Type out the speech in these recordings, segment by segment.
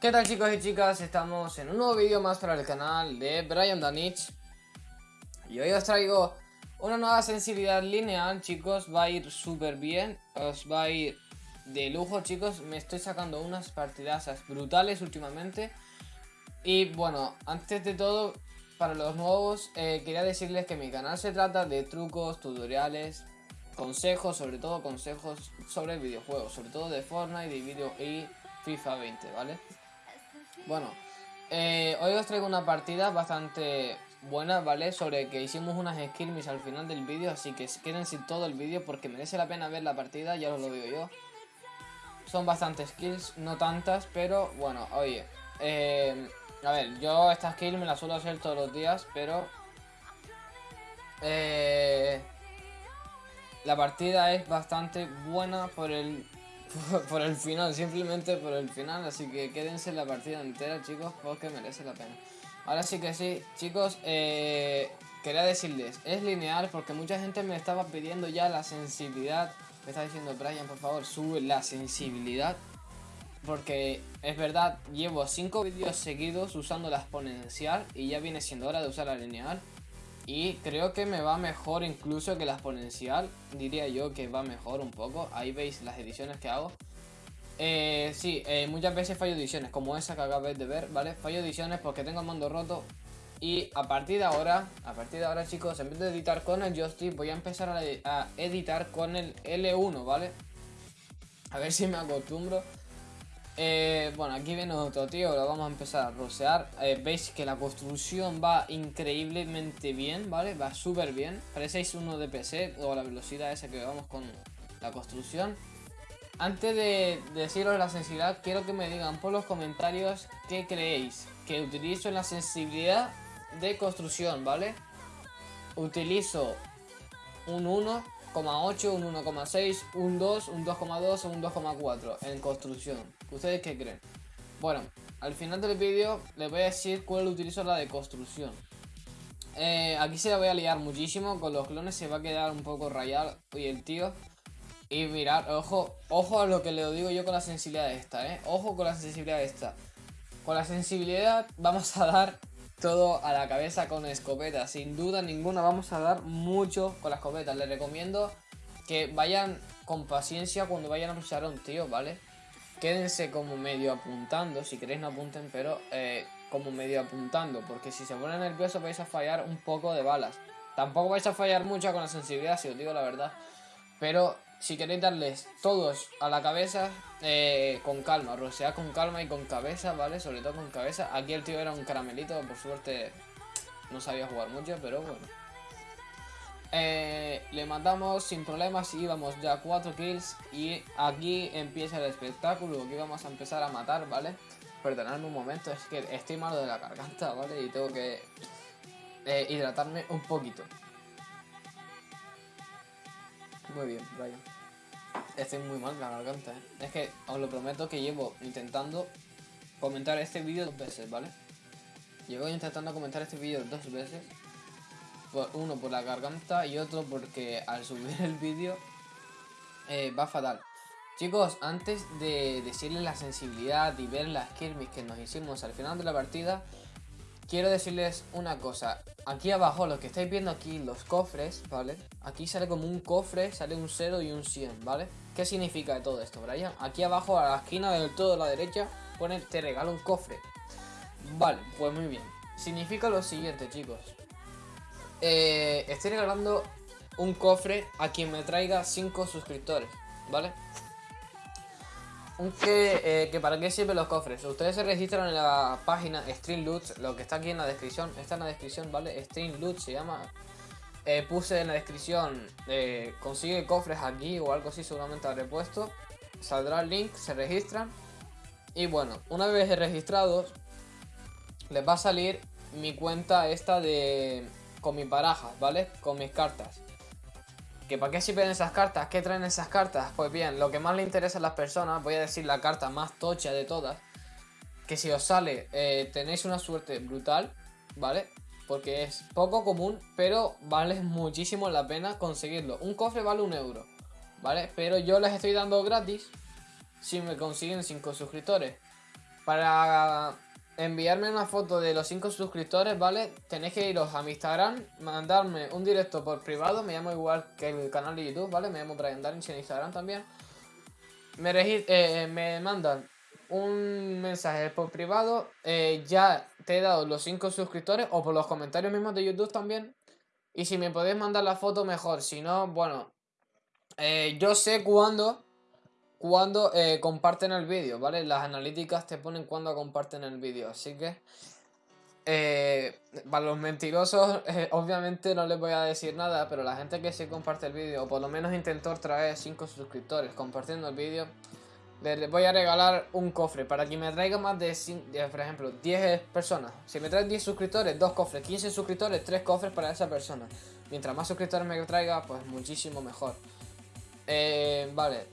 ¿Qué tal chicos y chicas? Estamos en un nuevo vídeo más para el canal de Brian Danich Y hoy os traigo una nueva sensibilidad lineal chicos, va a ir súper bien Os va a ir de lujo chicos, me estoy sacando unas partidazas brutales últimamente Y bueno, antes de todo, para los nuevos, eh, quería decirles que mi canal se trata de trucos, tutoriales, consejos, sobre todo consejos sobre videojuegos Sobre todo de Fortnite y, video y FIFA 20, ¿vale? Bueno, eh, hoy os traigo una partida bastante buena, ¿vale? Sobre que hicimos unas skills al final del vídeo, así que quédense todo el vídeo porque merece la pena ver la partida, ya os lo digo yo. Son bastantes kills, no tantas, pero bueno, oye. Eh, a ver, yo estas kills me las suelo hacer todos los días, pero... Eh, la partida es bastante buena por el por el final, simplemente por el final. Así que quédense en la partida entera, chicos, porque merece la pena. Ahora sí que sí, chicos, eh, quería decirles, es lineal porque mucha gente me estaba pidiendo ya la sensibilidad. Me está diciendo, Brian, por favor, sube la sensibilidad. Porque es verdad, llevo 5 vídeos seguidos usando la exponencial y ya viene siendo hora de usar la lineal. Y creo que me va mejor incluso que la exponencial. Diría yo que va mejor un poco. Ahí veis las ediciones que hago. Eh, sí, eh, muchas veces fallo ediciones, como esa que acabáis de ver, ¿vale? Fallo ediciones porque tengo el mando roto. Y a partir de ahora, a partir de ahora chicos, en vez de editar con el joystick, voy a empezar a, a editar con el L1, ¿vale? A ver si me acostumbro. Eh, bueno, aquí viene otro tío, lo vamos a empezar a rosear. Eh, veis que la construcción va increíblemente bien, ¿vale? Va súper bien. Parecéis uno de PC o la velocidad esa que vamos con la construcción. Antes de deciros la sensibilidad, quiero que me digan por los comentarios qué creéis que utilizo en la sensibilidad de construcción, ¿vale? Utilizo un 1 1,8, un 1,6, un 2, un 2,2 o un 2,4 en construcción. ¿Ustedes qué creen? Bueno, al final del vídeo les voy a decir cuál utilizo la de construcción. Eh, aquí se la voy a liar muchísimo, con los clones se va a quedar un poco rayado y el tío. Y mirar, ojo, ojo a lo que le digo yo con la sensibilidad de esta, eh. Ojo con la sensibilidad de esta. Con la sensibilidad vamos a dar todo a la cabeza con escopeta. Sin duda ninguna vamos a dar mucho con la escopeta. Les recomiendo que vayan con paciencia cuando vayan a usar a un tío, ¿vale? Quédense como medio apuntando, si queréis no apunten, pero eh, como medio apuntando, porque si se ponen nerviosos vais a fallar un poco de balas. Tampoco vais a fallar mucho con la sensibilidad, si os digo la verdad. Pero si queréis darles todos a la cabeza, eh, con calma, rosear con calma y con cabeza, ¿vale? Sobre todo con cabeza. Aquí el tío era un caramelito, por suerte no sabía jugar mucho, pero bueno. Eh, le matamos sin problemas íbamos ya 4 kills y aquí empieza el espectáculo, aquí vamos a empezar a matar, ¿vale? Perdonadme un momento, es que estoy malo de la garganta, ¿vale? Y tengo que eh, hidratarme un poquito. Muy bien, Brian. Estoy muy mal la garganta, ¿eh? Es que os lo prometo que llevo intentando comentar este vídeo dos veces, ¿vale? Llevo intentando comentar este vídeo dos veces. uno por la garganta y otro porque al subir el vídeo eh, va fatal. Chicos, antes de decirles la sensibilidad y ver las skirmish que nos hicimos al final de la partida, quiero decirles una cosa. Aquí abajo, lo que estáis viendo aquí, los cofres, ¿vale? Aquí sale como un cofre, sale un 0 y un 100, ¿vale? ¿Qué significa todo esto, Brian? Aquí abajo, a la esquina del todo a la derecha, pone te regalo un cofre. Vale, pues muy bien. Significa lo siguiente, chicos. Eh, estoy regalando un cofre a quien me traiga 5 suscriptores, ¿vale? Que, eh, para qué sirven los cofres. Ustedes se registran en la página Stream Loot, lo que está aquí en la descripción. Está en la descripción, ¿vale? Stream Loot se llama. Eh, puse en la descripción, eh, consigue cofres aquí o algo así, seguramente habré puesto. Saldrá el link, se registran. Y bueno, una vez registrados, les va a salir mi cuenta esta de... con mi baraja, ¿vale? Con mis cartas. ¿Que ¿Para qué sirven esas cartas? ¿Qué traen esas cartas? Pues bien, lo que más le interesa a las personas, voy a decir la carta más tocha de todas, que si os sale eh, tenéis una suerte brutal, ¿vale? Porque es poco común, pero vale muchísimo la pena conseguirlo. Un cofre vale un euro, ¿vale? Pero yo les estoy dando gratis si me consiguen 5 suscriptores. Para enviarme una foto de los 5 suscriptores, ¿vale? Tenéis que iros a mi Instagram, mandarme un directo por privado, me llamo igual que el canal de YouTube, ¿vale? Me llamo Brian Darwin en Instagram también. Me, eh, me mandan un mensaje por privado, eh, ya te he dado los 5 suscriptores o por los comentarios mismos de YouTube también. Y si me podéis mandar la foto mejor, si no, bueno, eh, yo sé cuándo cuando eh, comparten el vídeo, ¿vale? Las analíticas te ponen cuando comparten el vídeo, así que... Eh, para los mentirosos, eh, obviamente no les voy a decir nada, pero la gente que sí comparte el vídeo, o por lo menos intentó traer 5 suscriptores compartiendo el vídeo, les voy a regalar un cofre para que me traiga más de, por ejemplo, 10 personas. Si me traen 10 suscriptores, 2 cofres, 15 suscriptores, 3 cofres para esa persona. Mientras más suscriptores me traiga, pues muchísimo mejor. vale,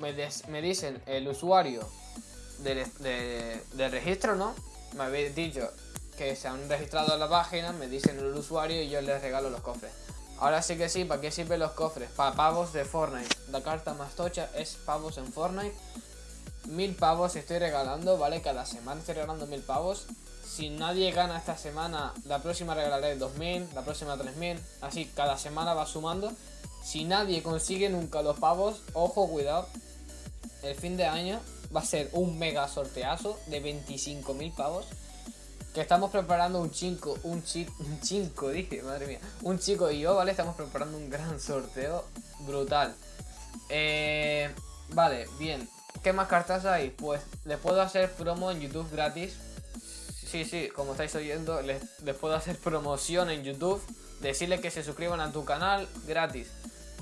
me, dicen el usuario del, registro, ¿no? Me habéis dicho que se han registrado en la página, me dicen el usuario y yo les regalo los cofres. Ahora sí que sí, ¿para qué sirven los cofres? Para pavos de Fortnite. La carta más tocha es pavos en Fortnite. Mil pavos estoy regalando, ¿vale? Cada semana estoy regalando mil pavos. Si nadie gana esta semana, la próxima regalaré 2000, la próxima 3000. Así, cada semana va sumando. Si nadie consigue nunca los pavos, ojo, cuidado, el fin de año va a ser un mega sorteazo de 25.000 pavos. Que estamos preparando un chico, un chico, un dije, madre mía. Un chico y yo, ¿vale? Estamos preparando un gran sorteo brutal. Eh, vale, bien. ¿Qué más cartas hay? Pues les puedo hacer promo en YouTube gratis. Sí, sí, como estáis oyendo, les, les puedo hacer promoción en YouTube. Decirles que se suscriban a tu canal gratis.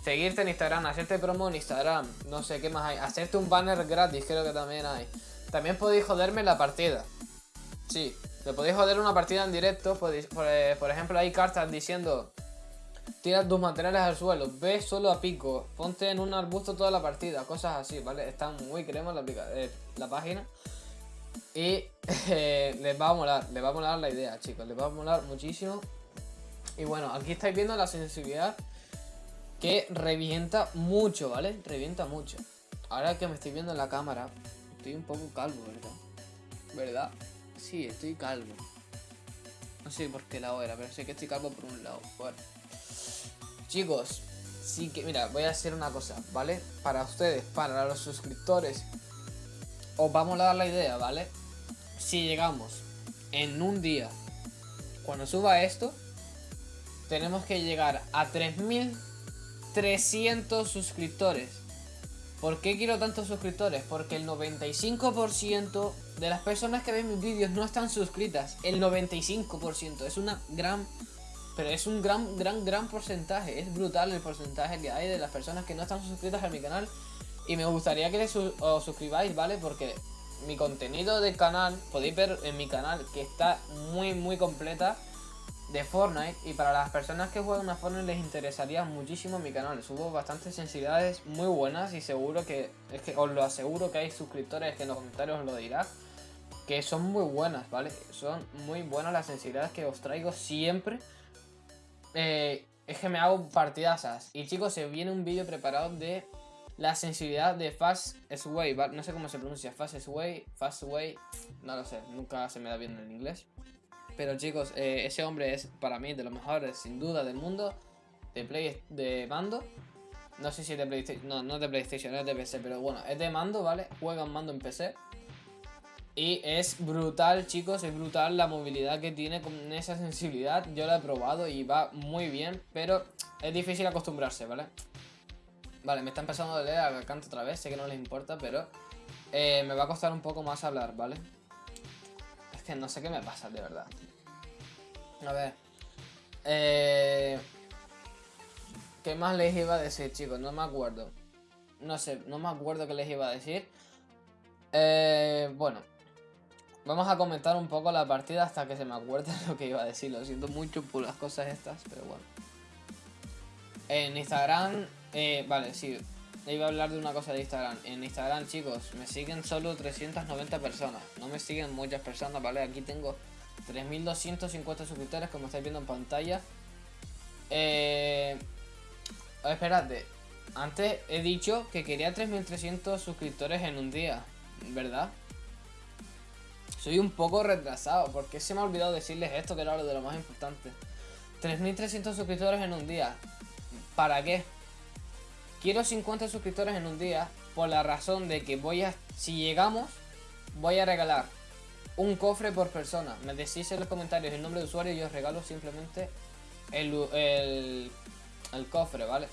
Seguirte en Instagram, hacerte promo en Instagram, no sé qué más hay. Hacerte un banner gratis, creo que también hay. También podéis joderme la partida. Sí, te podéis joder una partida en directo. Eh, por, ejemplo, hay cartas diciendo... Tira tus materiales al suelo, ve solo a pico, ponte en un arbusto toda la partida, cosas así, ¿vale? Está muy crema la, eh, página. Y eh, les va a molar, les va a molar la idea, chicos, les va a molar muchísimo. Y bueno, aquí estáis viendo la sensibilidad que revienta mucho, ¿vale? Revienta mucho. Ahora que me estoy viendo en la cámara, estoy un poco calvo, ¿verdad? ¿Verdad? Sí, estoy calvo. No sé por qué lado era, pero sé que estoy calvo por un lado. Bueno. Chicos, sí que, mira, voy a hacer una cosa, ¿vale? Para ustedes, para los suscriptores, os vamos a dar la idea, ¿vale? Si llegamos en un día, cuando suba esto, tenemos que llegar a 3000 300 suscriptores. ¿Por qué quiero tantos suscriptores? Porque el 95% de las personas que ven mis vídeos no están suscritas. El 95%. Es una gran... Pero es un gran, gran, gran porcentaje. Es brutal el porcentaje que hay de las personas que no están suscritas a mi canal. Y me gustaría que os suscribáis, ¿vale? Porque mi contenido del canal, podéis ver en mi canal que está muy, muy completa de Fortnite y para las personas que juegan a Fortnite les interesaría muchísimo mi canal. Subo bastantes sensibilidades muy buenas y seguro que, es que os lo aseguro que hay suscriptores que en los comentarios os lo dirán, que son muy buenas, ¿vale? Son muy buenas las sensibilidades que os traigo siempre. Eh, es que me hago partidasas. Y chicos, se viene un vídeo preparado de la sensibilidad de Fast Sway, no sé cómo se pronuncia, Fast Sway, Fast Way, no lo sé, nunca se me da bien en inglés. Pero chicos, eh, ese hombre es para mí de los mejores, sin duda, del mundo de play de mando. No sé si es de PlayStation, no, no es de PlayStation, es de PC, pero bueno, es de mando, ¿vale? Juega en mando en PC. Y es brutal, chicos, es brutal la movilidad que tiene con esa sensibilidad. Yo la he probado y va muy bien, pero es difícil acostumbrarse, ¿vale? Vale, me está empezando a leer al canto otra vez, sé que no les importa, pero eh, me va a costar un poco más hablar, ¿vale? Es que no sé qué me pasa, de verdad. A ver. Eh, ¿Qué más les iba a decir, chicos? No me acuerdo. No sé, no me acuerdo qué les iba a decir. Eh, bueno. Vamos a comentar un poco la partida hasta que se me acuerde lo que iba a decir. Lo siento mucho por las cosas estas, pero bueno. En Instagram... Eh, vale, sí. Iba a hablar de una cosa de Instagram. En Instagram, chicos, me siguen solo 390 personas. No me siguen muchas personas, ¿vale? Aquí tengo 3250 suscriptores, como estáis viendo en pantalla. Eh, espérate. Antes he dicho que quería 3300 suscriptores en un día, ¿verdad? Soy un poco retrasado, porque se me ha olvidado decirles esto, que era lo de lo más importante. 3.300 suscriptores en un día. ¿Para qué? Quiero 50 suscriptores en un día por la razón de que voy a... Si llegamos, voy a regalar un cofre por persona. Me decís en los comentarios el nombre de usuario y os regalo simplemente el, el, el cofre, ¿vale?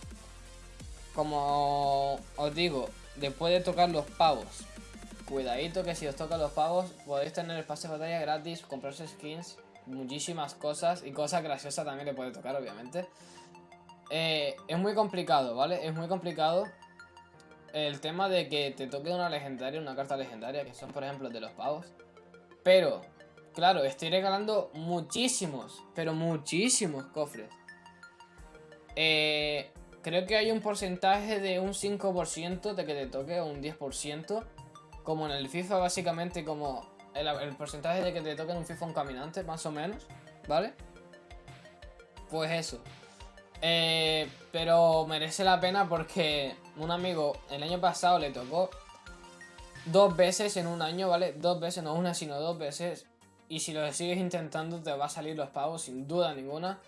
Como os digo, después de tocar los pavos, cuidadito que si os tocan los pavos podéis tener el pase de batalla gratis, comprarse skins, muchísimas cosas y cosas graciosas también le puede tocar, obviamente. Eh, es muy complicado, ¿vale? Es muy complicado el tema de que te toque una legendaria, una carta legendaria, que son por ejemplo de los pavos. Pero, claro, estoy regalando muchísimos, pero muchísimos cofres. Eh, creo que hay un porcentaje de un 5% de que te toque o un 10%. Como en el FIFA, básicamente, como el, porcentaje de que te toque en un FIFA un caminante, más o menos, ¿vale? Pues eso. Eh, pero merece la pena porque un amigo el año pasado le tocó dos veces en un año, ¿vale? Dos veces, no una, sino dos veces. Y si lo sigues intentando te va a salir los pavos, sin duda ninguna.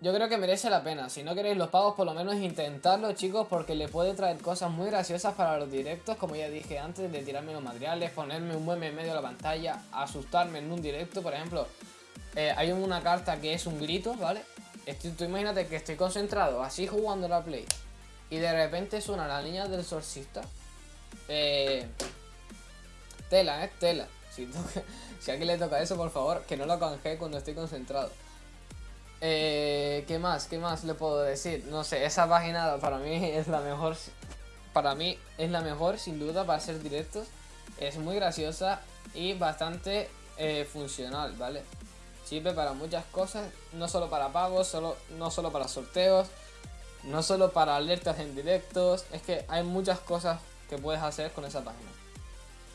Yo creo que merece la pena. Si no queréis los pavos, por lo menos intentarlo, chicos, porque le puede traer cosas muy graciosas para los directos, como ya dije antes, de tirarme los materiales, ponerme un meme en medio de la pantalla, asustarme en un directo, por ejemplo. Eh, hay una carta que es un grito, ¿vale? tú imagínate que estoy concentrado así jugando la play y de repente suena la niña del sorcista. Eh, tela, eh, tela. Si, a alguien le toca eso, por favor, que no lo canje cuando estoy concentrado. Eh, ¿Qué más? ¿Qué más le puedo decir? No sé, esa página para mí es la mejor. Para mí es la mejor, sin duda, para hacer directos. Es muy graciosa y bastante eh, funcional, ¿vale? Sirve para muchas cosas, no solo para pagos, solo, no solo para sorteos, no solo para alertas en directos, es que hay muchas cosas que puedes hacer con esa página.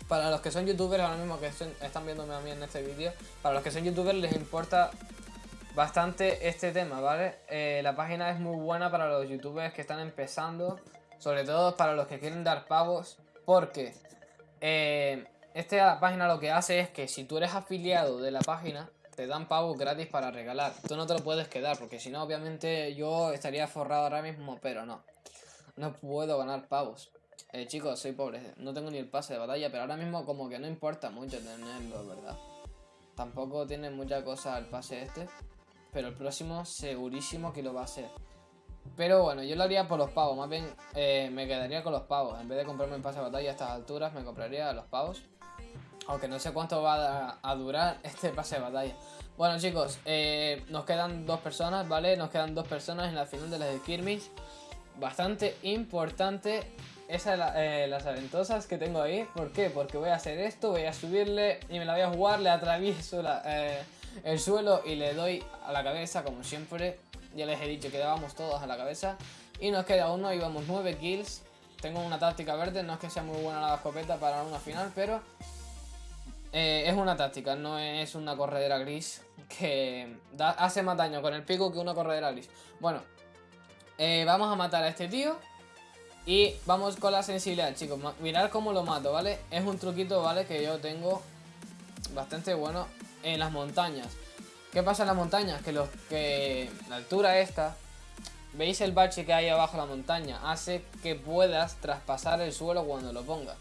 Para los que son youtubers ahora mismo que están viéndome a mí en este vídeo, para los que son youtubers les importa bastante este tema, ¿vale? Eh, la página es muy buena para los youtubers que están empezando, sobre todo para los que quieren dar pagos, porque eh, esta página lo que hace es que si tú eres afiliado de la página, te dan pavos gratis para regalar. Tú no te lo puedes quedar, porque si no, obviamente yo estaría forrado ahora mismo, pero no. No puedo ganar pavos. Eh, chicos, soy pobre, no tengo ni el pase de batalla, pero ahora mismo como que no importa mucho tenerlo, ¿verdad? Tampoco tiene mucha cosa el pase este, pero el próximo segurísimo que lo va a hacer. Pero bueno, yo lo haría por los pavos, más bien eh, me quedaría con los pavos. En vez de comprarme el pase de batalla a estas alturas, me compraría los pavos. Aunque no sé cuánto va a, durar este pase de batalla. Bueno chicos, eh, nos quedan dos personas, ¿vale? Nos quedan dos personas en la final de las Skirmish. Bastante importante esas eh, las aventosas que tengo ahí. ¿Por qué? Porque voy a hacer esto, voy a subirle y me la voy a jugar, le atravieso eh, el suelo y le doy a la cabeza como siempre. Ya les he dicho que dábamos todos a la cabeza. Y nos queda uno y vamos 9 kills. Tengo una táctica verde, no es que sea muy buena la escopeta para una final, pero eh, es una táctica, no es una corredera gris que hace más daño con el pico que una corredera gris. Bueno, eh, vamos a matar a este tío y vamos con la sensibilidad, chicos. Mirad cómo lo mato, ¿vale? Es un truquito, ¿vale? Que yo tengo bastante bueno en las montañas. ¿Qué pasa en las montañas? Que, los, que la altura esta, ¿veis el bache que hay abajo de la montaña? Hace que puedas traspasar el suelo cuando lo pongas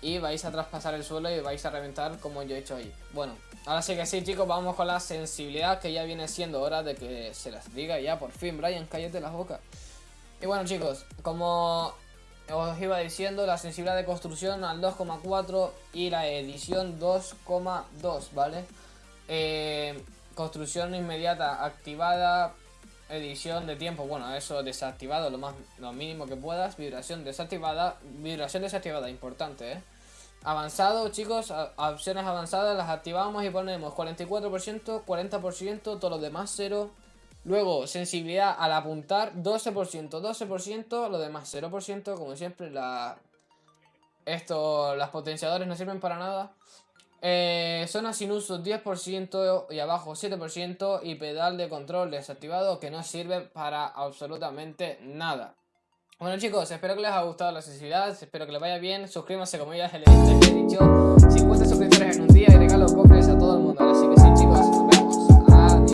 y vais a traspasar el suelo y vais a reventar como yo he hecho ahí. Bueno, ahora sí que sí chicos, vamos con la sensibilidad que ya viene siendo hora de que se las diga ya por fin, Brian, cállate la boca. Y bueno chicos, como os iba diciendo, la sensibilidad de construcción al 2,4 y la edición 2,2, ¿vale? Eh, construcción inmediata activada, edición de tiempo, bueno, eso desactivado lo más lo mínimo que puedas, vibración desactivada, vibración desactivada, importante, ¿eh? Avanzado, chicos, opciones avanzadas las activamos y ponemos 44%, 40%, todo lo demás 0. Luego, sensibilidad al apuntar, 12%, 12%, lo demás 0%, como siempre, la... Esto, las potenciadores no sirven para nada. Eh, zona sin uso 10% y abajo 7% y pedal de control desactivado que no sirve para absolutamente nada. Bueno chicos, espero que les haya gustado la sensibilidad, espero que les vaya bien, suscríbanse como ya les he dicho,